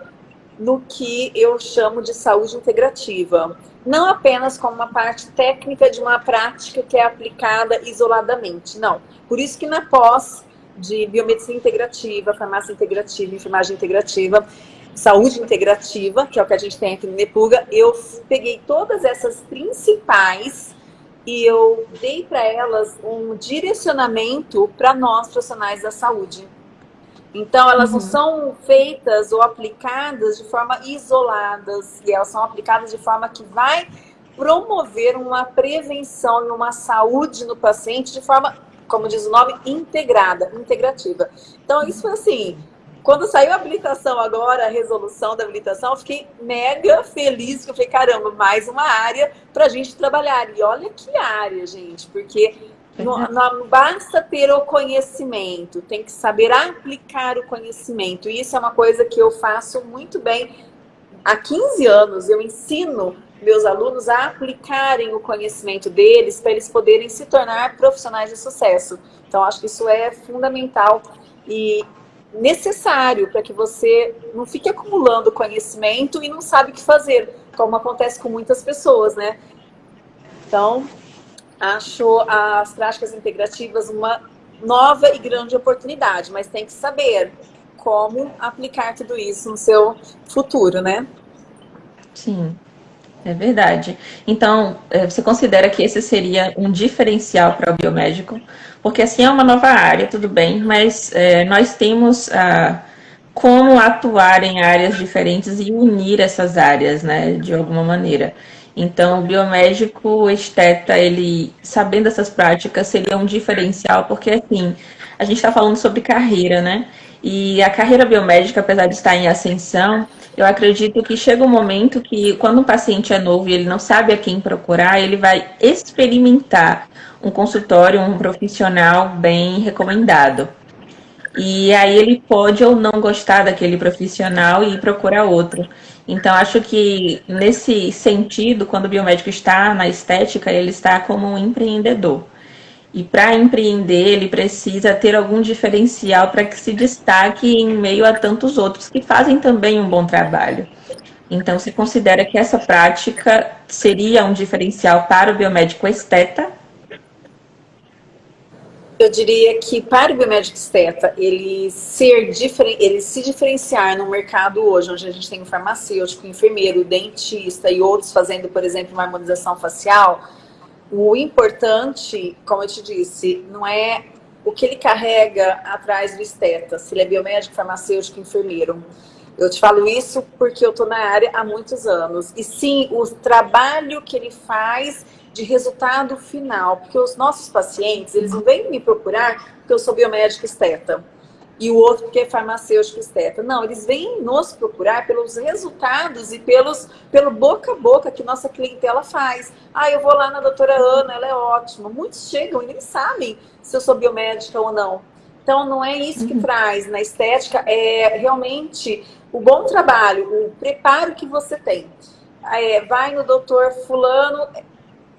no que eu chamo de saúde integrativa, não apenas como uma parte técnica de uma prática que é aplicada isoladamente, não. Por isso que na pós de biomedicina integrativa, farmácia integrativa, enfermagem integrativa, saúde integrativa, que é o que a gente tem aqui no Nepuga, eu peguei todas essas principais e eu dei para elas um direcionamento para nós profissionais da saúde. Então, elas uhum. não são feitas ou aplicadas de forma isoladas, e elas são aplicadas de forma que vai promover uma prevenção e uma saúde no paciente de forma, como diz o nome, integrada, integrativa. Então, isso foi assim, quando saiu a habilitação agora, a resolução da habilitação, eu fiquei mega feliz, porque eu falei, caramba, mais uma área para a gente trabalhar. E olha que área, gente, porque não, não, basta ter o conhecimento, tem que saber aplicar o conhecimento. E isso é uma coisa que eu faço muito bem. Há 15 anos eu ensino meus alunos a aplicarem o conhecimento deles para eles poderem se tornar profissionais de sucesso. Então, acho que isso é fundamental e necessário para que você não fique acumulando conhecimento e não sabe o que fazer, como acontece com muitas pessoas, né? Então, acho as práticas integrativas uma nova e grande oportunidade, mas tem que saber como aplicar tudo isso no seu futuro, né?
Sim. É verdade. Então, é, você considera que esse seria um diferencial para o biomédico? Porque assim é uma nova área, tudo bem, mas é, nós temos a, como atuar em áreas diferentes e unir essas áreas, né, de alguma maneira. Então, o biomédico o esteta, ele, sabendo essas práticas, seria um diferencial, porque assim, a gente está falando sobre carreira, né? E a carreira biomédica, apesar de estar em ascensão, eu acredito que chega um momento que, quando um paciente é novo e ele não sabe a quem procurar, ele vai experimentar um consultório, um profissional bem recomendado. E aí ele pode ou não gostar daquele profissional e procurar outro. Então, acho que nesse sentido, quando o biomédico está na estética, ele está como um empreendedor. E para empreender, ele precisa ter algum diferencial para que se destaque em meio a tantos outros que fazem também um bom trabalho. Então, você considera que essa prática seria um diferencial para o biomédico esteta?
Eu diria que para o biomédico esteta, ele, ser ele se diferenciar no mercado hoje, onde a gente tem o farmacêutico, o enfermeiro, o dentista e outros fazendo, por exemplo, uma harmonização facial, o importante, como eu te disse, não é o que ele carrega atrás do esteta, se ele é biomédico, farmacêutico, enfermeiro. Eu te falo isso porque eu estou na área há muitos anos. E sim, o trabalho que ele faz de resultado final. Porque os nossos pacientes, eles não vêm me procurar porque eu sou biomédico esteta e o outro porque é farmacêutico esteta. Não, eles vêm nos procurar pelos resultados e pelos, pelo boca a boca que nossa clientela faz. Ah, eu vou lá na doutora Ana, ela é ótima. Muitos chegam e nem sabem se eu sou biomédica ou não. Então, não é isso que uhum. traz na estética, é realmente o bom trabalho, o preparo que você tem. É, vai no doutor fulano,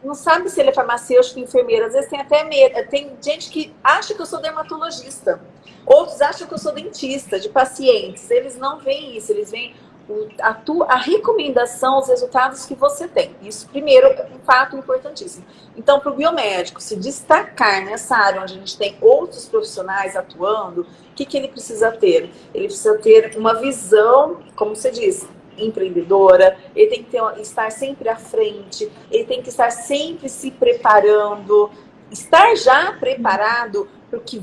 não sabe se ele é farmacêutico, enfermeiro. Às vezes tem até medo. Tem gente que acha que eu sou dermatologista. Outros acham que eu sou dentista de pacientes. Eles não veem isso, eles veem a, tua, a recomendação, os resultados que você tem. Isso, primeiro, é um fato importantíssimo. Então, para o biomédico se destacar nessa área onde a gente tem outros profissionais atuando, o que, que ele precisa ter? Ele precisa ter uma visão, como você disse, empreendedora, ele tem que ter, estar sempre à frente, ele tem que estar sempre se preparando, estar já preparado para o que,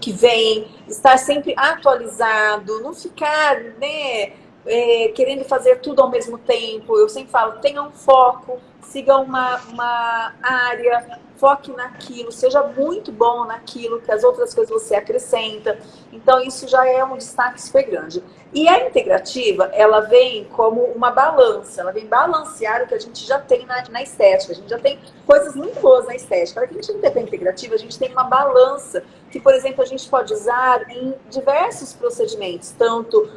que vem, estar sempre atualizado, não ficar né, é, querendo fazer tudo ao mesmo tempo. Eu sempre falo, tenha um foco, siga uma, uma área, foque naquilo, seja muito bom naquilo, que as outras coisas você acrescenta. Então, isso já é um destaque super grande. E a integrativa, ela vem como uma balança, ela vem balancear o que a gente já tem na, na estética. A gente já tem coisas muito boas na estética. Para que a gente não tem integrativa, a gente tem uma balança que, por exemplo, a gente pode usar em diversos procedimentos, tanto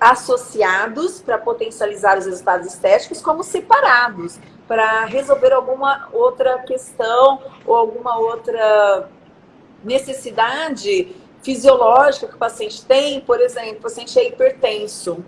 associados para potencializar os resultados estéticos, como separados para resolver alguma outra questão ou alguma outra necessidade fisiológica que o paciente tem, por exemplo, o paciente é hipertenso.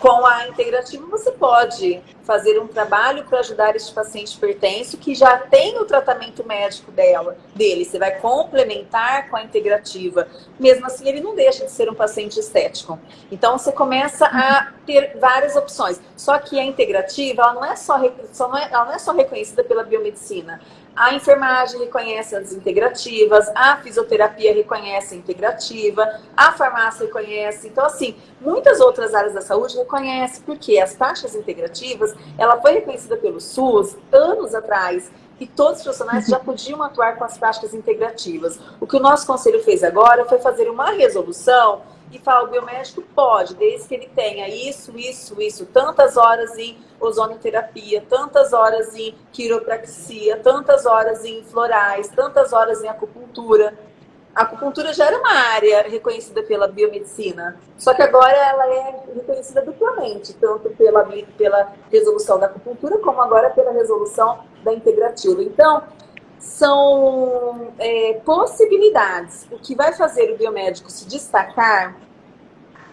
Com a integrativa, você pode fazer um trabalho para ajudar este paciente hipertenso que já tem o tratamento médico dela, dele. Você vai complementar com a integrativa. Mesmo assim, ele não deixa de ser um paciente estético. Então, você começa a ter várias opções. Só que a integrativa, ela não é só, não é, ela não é só reconhecida pela biomedicina. A enfermagem reconhece as integrativas, a fisioterapia reconhece a integrativa, a farmácia reconhece. Então, assim, muitas outras áreas da saúde reconhecem, porque as taxas integrativas, ela foi reconhecida pelo SUS anos atrás, e todos os profissionais já podiam atuar com as práticas integrativas. O que o nosso conselho fez agora foi fazer uma resolução e falar, o biomédico pode, desde que ele tenha isso, isso, isso, tantas horas em ozonoterapia, tantas horas em quiropraxia, tantas horas em florais, tantas horas em acupuntura. A acupuntura já era uma área reconhecida pela biomedicina, só que agora ela é reconhecida duplamente, tanto pela, pela resolução da acupuntura, como agora pela resolução da integrativa. Então, são é, possibilidades. O que vai fazer o biomédico se destacar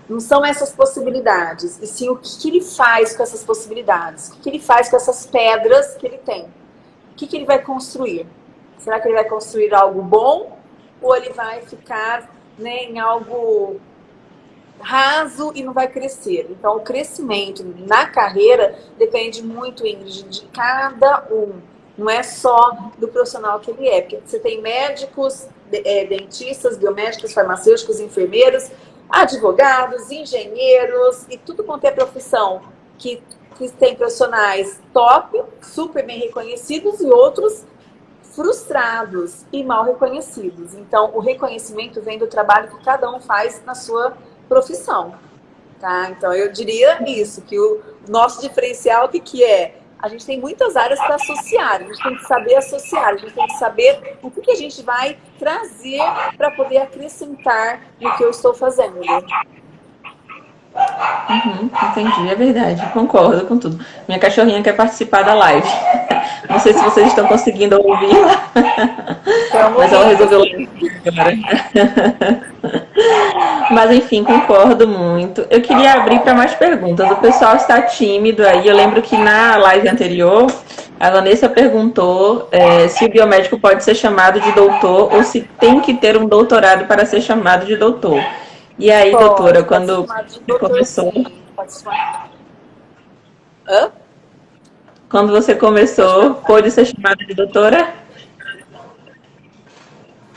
não são essas possibilidades, e sim o que, que ele faz com essas possibilidades, o que, que, ele faz com essas pedras que ele tem. O que, que ele vai construir? Será que ele vai construir algo bom ou ele vai ficar né, em algo raso e não vai crescer. Então, o crescimento na carreira depende muito, Ingrid, de cada um. Não é só do profissional que ele é. Porque você tem médicos, é, dentistas, biomédicos, farmacêuticos, enfermeiros, advogados, engenheiros e tudo quanto é profissão que, que tem profissionais top, super bem reconhecidos e outros frustrados e mal reconhecidos. Então, o reconhecimento vem do trabalho que cada um faz na sua profissão. Tá? Então, eu diria isso, que o nosso diferencial, o que, que é? A gente tem muitas áreas para associar, a gente tem que saber associar, a gente tem que saber o que, que a gente vai trazer para poder acrescentar no que eu estou fazendo.
Uhum, entendi, é verdade, concordo com tudo. Minha cachorrinha quer participar da live. Não sei se vocês estão conseguindo ouvi-la, mas ela resolveu agora. Mas enfim, concordo muito. Eu queria abrir para mais perguntas. O pessoal está tímido aí. Eu lembro que na live anterior, a Vanessa perguntou é, se o biomédico pode ser chamado de doutor ou se tem que ter um doutorado para ser chamado de doutor. E aí, pode, doutora, quando doutor, começou. Pode. Hã? Quando você começou, pode ser chamada de doutora?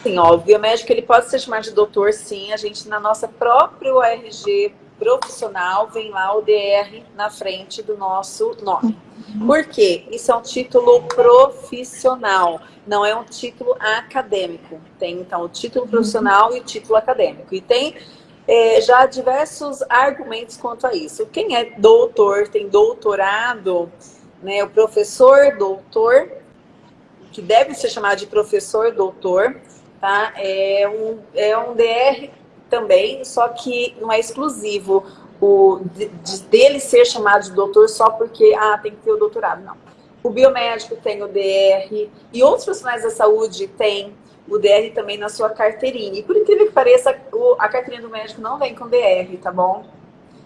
Sim, ó, o biomédico ele pode ser chamado de doutor, sim. A gente, na nossa própria ORG profissional, vem lá o DR na frente do nosso nome. Por quê? Isso é um título profissional, não é um título acadêmico. Tem, então, o título profissional e o título acadêmico. E tem é, já diversos argumentos quanto a isso. Quem é doutor, tem doutorado, né, o professor doutor, que deve ser chamado de professor doutor, tá? É um, é um DR também, só que não é exclusivo o, de, dele ser chamado de doutor só porque ah, tem que ter o doutorado, não. O biomédico tem o DR e outros profissionais da saúde têm o DR também na sua carteirinha. E por incrível que pareça, a carteirinha do médico não vem com DR, tá bom?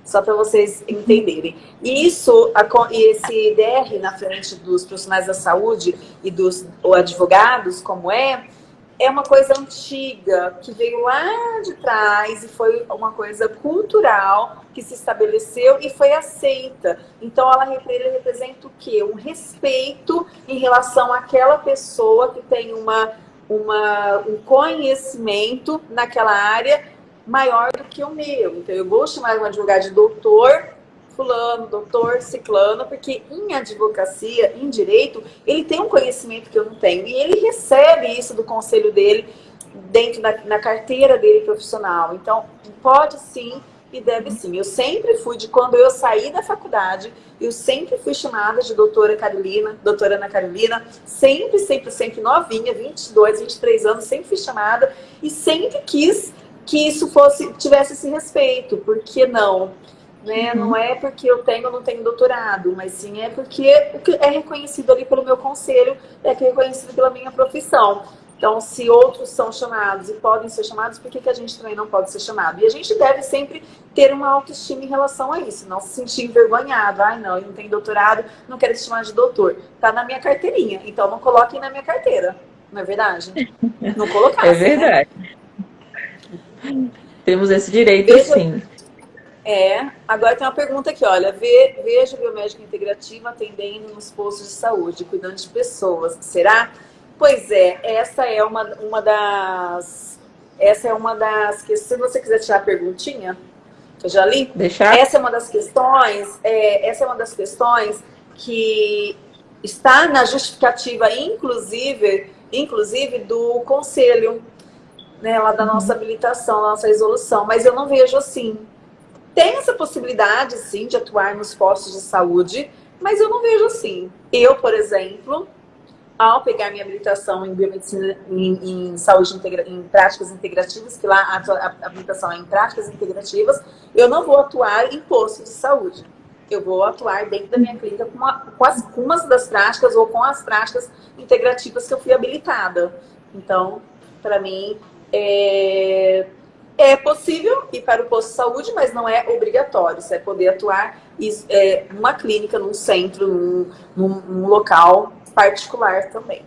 Só para vocês entenderem. E isso, esse DR na frente dos profissionais da saúde e dos advogados, como é, é uma coisa antiga, que veio lá de trás e foi uma coisa cultural que se estabeleceu e foi aceita. Então, ela representa o quê? Um respeito em relação àquela pessoa que tem uma uma, um conhecimento naquela área maior do que o meu. Então, eu vou chamar um advogado de doutor fulano, doutor ciclano, porque em advocacia, em direito, ele tem um conhecimento que eu não tenho. E ele recebe isso do conselho dele dentro da na carteira dele profissional. Então, pode sim e deve sim. Eu sempre fui, de quando eu saí da faculdade, eu sempre fui chamada de doutora Carolina, doutora Ana Carolina, sempre, sempre, sempre novinha, 22, 23 anos, sempre fui chamada e sempre quis que isso fosse tivesse esse respeito, porque não? Né? Uhum. Não é porque eu tenho ou não tenho doutorado, mas sim é porque é reconhecido ali pelo meu conselho, é reconhecido pela minha profissão. Então, se outros são chamados e podem ser chamados, por que, que a gente também não pode ser chamado? E a gente deve sempre ter uma autoestima em relação a isso, não se sentir envergonhado. Ai, não, eu não tenho doutorado, não quero se chamar de doutor. Tá na minha carteirinha, então não coloquem na minha carteira. Não é verdade? Não colocar.
é verdade. Né? Temos esse direito, Veja, sim.
É, agora tem uma pergunta aqui, olha, Ve, veja biomédica integrativa atendendo nos postos de saúde, cuidando de pessoas. Será? Pois é, essa é uma, uma das. Essa é uma das questões. Se você quiser tirar a perguntinha, eu já li.
Deixar.
Essa é uma das questões. É, essa é uma das questões que está na justificativa, inclusive, inclusive do conselho, né, lá da nossa uhum. habilitação, da nossa resolução. Mas eu não vejo assim. Tem essa possibilidade, sim, de atuar nos postos de saúde, mas eu não vejo assim. Eu, por exemplo, ao pegar minha habilitação em biomedicina, em, em saúde integra, em práticas integrativas, que lá a, a, a, habilitação é em práticas integrativas, eu não vou atuar em posto de saúde. Eu vou atuar dentro da minha clínica com, uma, com, as, com umas das práticas ou com as práticas integrativas que eu fui habilitada. Então, para mim, é, é possível ir para o posto de saúde, mas não é obrigatório. Você é poder atuar é, numa clínica, num centro, num, num, local particular também.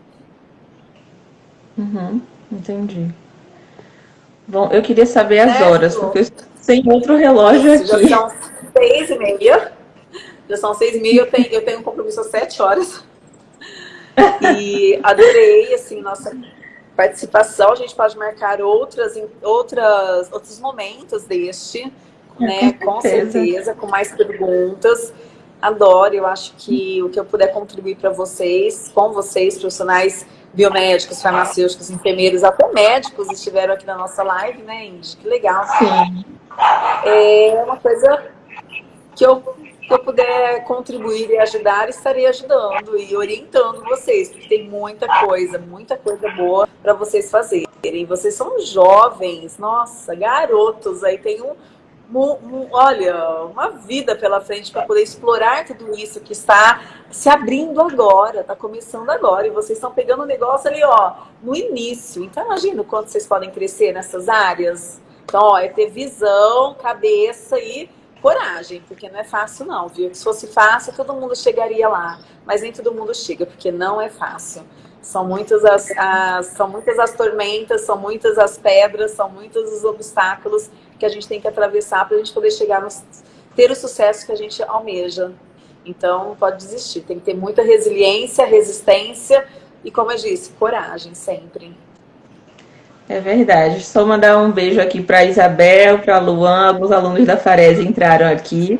Uhum, entendi. Bom, eu queria saber as certo. horas, porque Sem outro relógio Isso, aqui.
Já são seis e meia. Já são seis e meia, eu tenho, eu tenho um compromisso às sete horas. E adorei, assim, nossa participação. A gente pode marcar outras, outras, outros momentos deste, é, né? Com certeza. com certeza, com mais perguntas. Adoro, eu acho que o que eu puder contribuir para vocês, com vocês, profissionais biomédicos, farmacêuticos, enfermeiros, até médicos estiveram aqui na nossa live, né, Indy? Que legal. Sim. É uma coisa que eu, que eu puder contribuir e ajudar, estarei ajudando e orientando vocês, porque tem muita coisa, muita coisa boa para vocês fazerem. Vocês são jovens, nossa, garotos, aí tem um olha, uma vida pela frente para poder explorar tudo isso que está se abrindo agora, está começando agora. E vocês estão pegando o negócio ali, ó, no início. Então, imagina o quanto vocês podem crescer nessas áreas. Então, ó, é ter visão, cabeça e coragem, porque não é fácil não, viu? Se fosse fácil, todo mundo chegaria lá. Mas nem todo mundo chega, porque não é fácil. São muitas as, as, são muitas as tormentas, são muitas as pedras, são muitos os obstáculos que a gente tem que atravessar para a gente poder chegar no ter o sucesso que a gente almeja. Então, pode desistir. Tem que ter muita resiliência, resistência e, como eu disse, coragem sempre.
É verdade. Só mandar um beijo aqui para Isabel, para Luan, alguns alunos da Farese entraram aqui.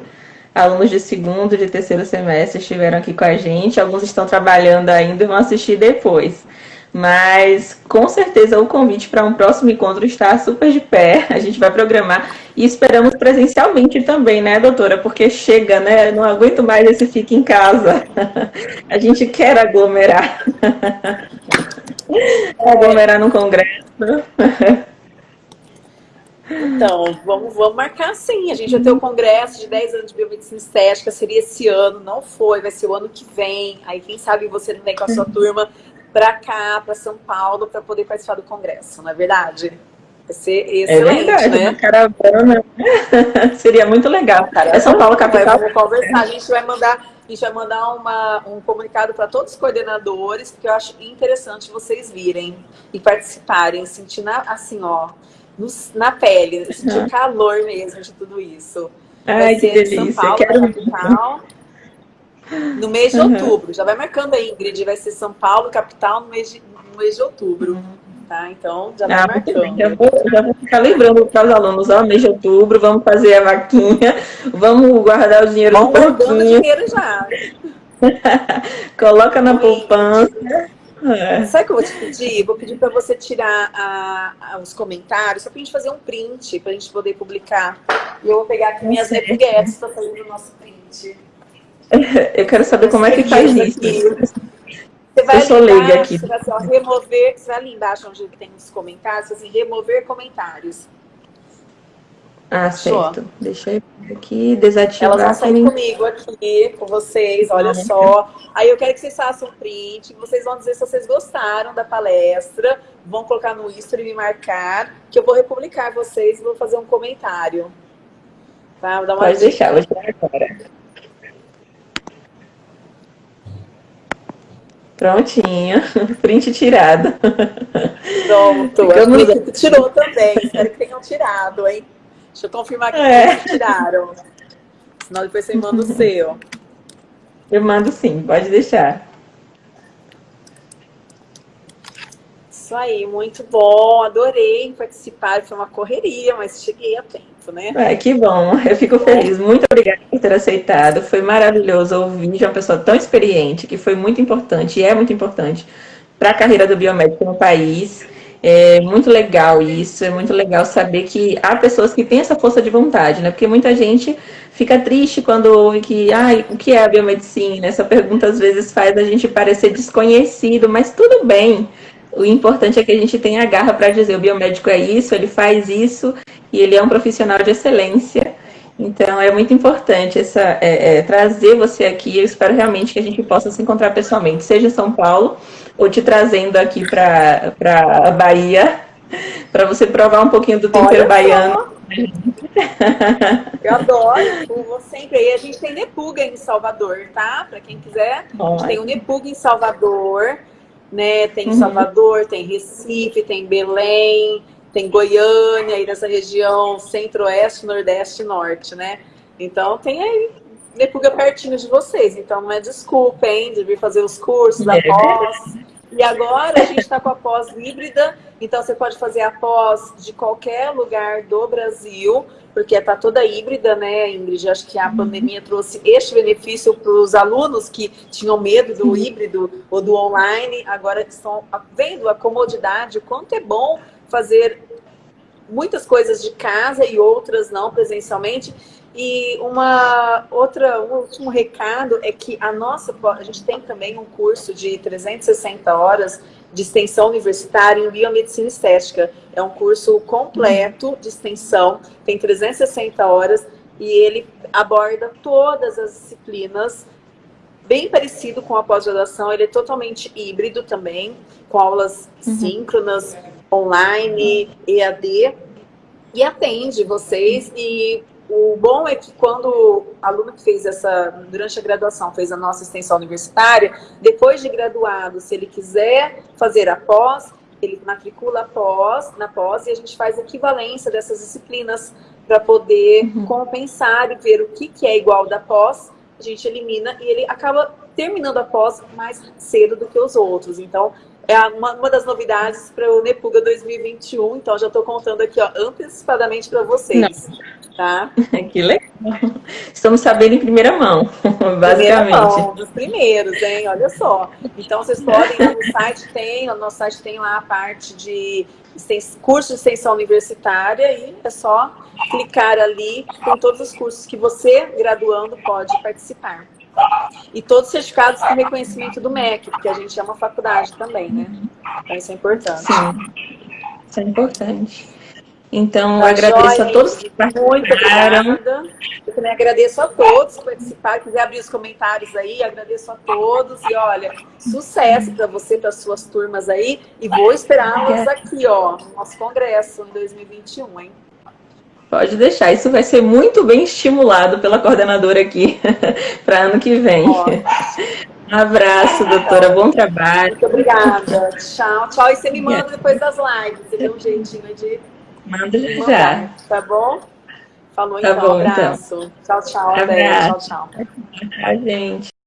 Alunos de segundo, de terceiro semestre estiveram aqui com a gente. Alguns estão trabalhando ainda e vão assistir depois. Mas com certeza o convite para um próximo encontro está super de pé. A gente vai programar e esperamos presencialmente também, né, doutora? Porque chega, né? Não aguento mais esse fique em casa. A gente quer aglomerar. aglomerar no congresso.
Então, vamos, vamos marcar sim. A gente vai ter o congresso de 10 anos de biomedicina estética, seria esse ano, não foi, vai ser o ano que vem. Aí, quem sabe você não vem com a sua turma para cá, para São Paulo, para poder participar do congresso, não é verdade? Vai ser excelente, é verdade, né?
caravana. Seria muito legal.
Caravana, é São Paulo capital. Vamos conversar. A gente vai mandar, a gente vai mandar uma, um comunicado para todos os coordenadores, porque eu acho interessante vocês virem e participarem, sentir na, assim, ó, no, na pele, sentir o calor mesmo de tudo isso.
Ai, vai que delícia. São Paulo, Quero capital.
No mês de uhum. outubro. Já vai marcando aí, Ingrid. Vai ser São Paulo, capital, no mês de, no mês de outubro. Uhum. Tá? Então, já vai ah, marcando. Já vou,
já vou ficar lembrando para os alunos, ó, mês de outubro, vamos fazer a vaquinha, vamos guardar o dinheiro
vamos no pouquinho. dinheiro já.
Coloca na Oi. poupança.
É. Sabe o que eu vou te pedir? Vou pedir para você tirar a, a, os comentários, só para a gente fazer um print, para a gente poder publicar. E eu vou pegar aqui minhas repuguetes para fazer o nosso print.
Eu quero saber como é que faz isso.
Você vai eu sou leiga aqui. Você vai, assim, remover, você vai ali embaixo onde tem os comentários, assim, remover comentários.
Ah, certo. Show. Deixa eu aqui desativar.
Elas vão sair comigo aqui, com vocês, olha ah, só. Aí eu quero que vocês façam print, vocês vão dizer se vocês gostaram da palestra, vão colocar no Instagram e me marcar, que eu vou republicar vocês e vou fazer um comentário.
Tá? Vou dar uma Pode dica. deixar, vou tirar agora. Prontinho, print tirado.
Pronto, Ficamos... tirou também, espero que tenham tirado, hein? Deixa eu confirmar que é. tiraram. Senão depois você manda o seu.
Eu mando sim, pode deixar.
Isso aí, muito bom, adorei participar, foi uma correria, mas cheguei a tempo, né?
É, que bom, eu fico feliz, muito obrigada por ter aceitado, foi maravilhoso ouvir de uma pessoa tão experiente, que foi muito importante, e é muito importante para a carreira do biomédico no país, é muito legal isso, é muito legal saber que há pessoas que têm essa força de vontade, né? Porque muita gente fica triste quando ouve que, ah, o que é a biomedicina? Essa pergunta às vezes faz a gente parecer desconhecido, mas tudo bem. O importante é que a gente tenha a garra para dizer o biomédico é isso, ele faz isso e ele é um profissional de excelência. Então é muito importante essa, é, é, trazer você aqui. Eu espero realmente que a gente possa se encontrar pessoalmente, seja em São Paulo ou te trazendo aqui para a Bahia, para você provar um pouquinho do tempero baiano.
Eu adoro, eu vou sempre. E a gente tem Nepuga em Salvador, tá? Para quem quiser, a gente tem o Nepuga em Salvador né? Tem uhum. Salvador, tem Recife, tem Belém, tem Goiânia, aí nessa região centro-oeste, nordeste e norte, né? Então tem aí Nepuga pertinho de vocês, então não é desculpa, hein, de vir fazer os cursos da é. pós. E agora a gente está com a pós híbrida, então você pode fazer a pós de qualquer lugar do Brasil, porque está toda híbrida, né, Ingrid? Acho que a uhum. pandemia trouxe este benefício para os alunos que tinham medo do uhum. híbrido ou do online, agora estão vendo a comodidade, o quanto é bom fazer muitas coisas de casa e outras não presencialmente. E uma outra, um último recado é que a nossa, a gente tem também um curso de 360 horas de extensão universitária em biomedicina estética. É um curso completo de extensão, tem 360 horas e ele aborda todas as disciplinas, bem parecido com a pós-graduação, ele é totalmente híbrido também, com aulas uhum. síncronas, online, EAD, e atende vocês e o bom é que quando o aluno que fez essa, durante a graduação, fez a nossa extensão universitária, depois de graduado, se ele quiser fazer a pós, ele matricula a pós, na pós e a gente faz equivalência dessas disciplinas para poder uhum. compensar e ver o que, que é igual da pós, a gente elimina e ele acaba terminando a pós mais cedo do que os outros. Então, é uma, uma das novidades para o Nepuga 2021, então já estou contando aqui ó, antecipadamente para vocês. Não. Tá?
que legal. Estamos sabendo em primeira mão, basicamente. Primeira mão,
dos primeiros, hein? Olha só. Então vocês podem, no site tem, no nosso site tem lá a parte de curso de extensão universitária e é só clicar ali com todos os cursos que você, graduando, pode participar. E todos certificados com reconhecimento do MEC, porque a gente é uma faculdade também, né? Então isso é importante.
Sim, isso é importante. Então, tá agradeço joia, a todos que participaram.
Eu também agradeço a todos que participaram. Quiser abrir os comentários aí, agradeço a todos. E olha, sucesso para você, para suas turmas aí. E vou esperá-los aqui, ó, no nosso congresso em 2021, hein?
Pode deixar, isso vai ser muito bem estimulado pela coordenadora aqui para ano que vem. Um abraço, doutora. Bom trabalho.
Muito obrigada. Tchau, tchau. E você me manda depois das lives. Você deu um jeitinho de
Manda já.
Tá bom? Falou
tá
então, bom, então. abraço. Então. Tchau, tchau. Até. Tchau, tchau.
Tchau, gente.